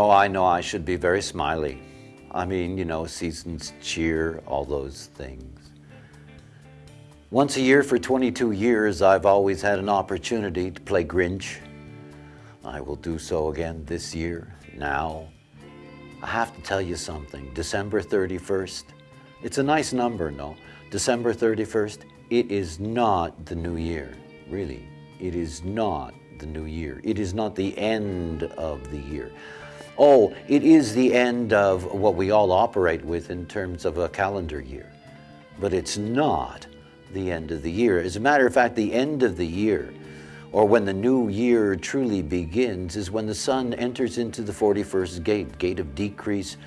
Oh, I know I should be very smiley. I mean, you know, seasons cheer, all those things. Once a year for 22 years, I've always had an opportunity to play Grinch. I will do so again this year, now. I have to tell you something, December 31st, it's a nice number, no? December 31st, it is not the new year, really. It is not the new year. It is not the end of the year. Oh, it is the end of what we all operate with in terms of a calendar year, but it's not the end of the year. As a matter of fact, the end of the year, or when the new year truly begins, is when the sun enters into the 41st gate, gate of decrease,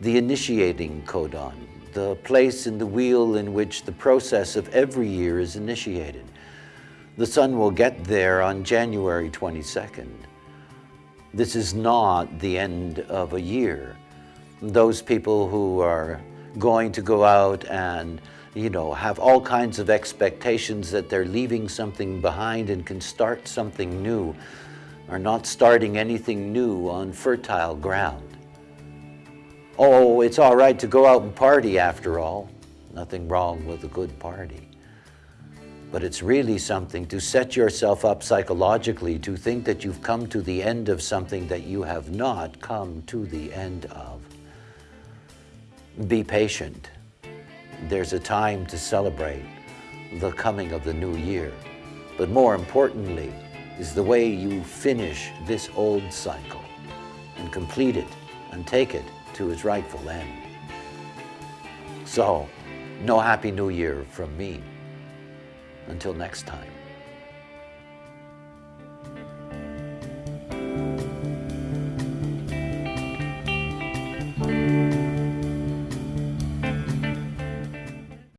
the initiating codon, the place in the wheel in which the process of every year is initiated. The sun will get there on January 22nd. This is not the end of a year. Those people who are going to go out and you know, have all kinds of expectations that they're leaving something behind and can start something new, are not starting anything new on fertile ground. Oh, it's all right to go out and party after all. Nothing wrong with a good party. But it's really something to set yourself up psychologically to think that you've come to the end of something that you have not come to the end of. Be patient. There's a time to celebrate the coming of the new year. But more importantly is the way you finish this old cycle and complete it and take it to its rightful end. So, no Happy New Year from me. Until next time.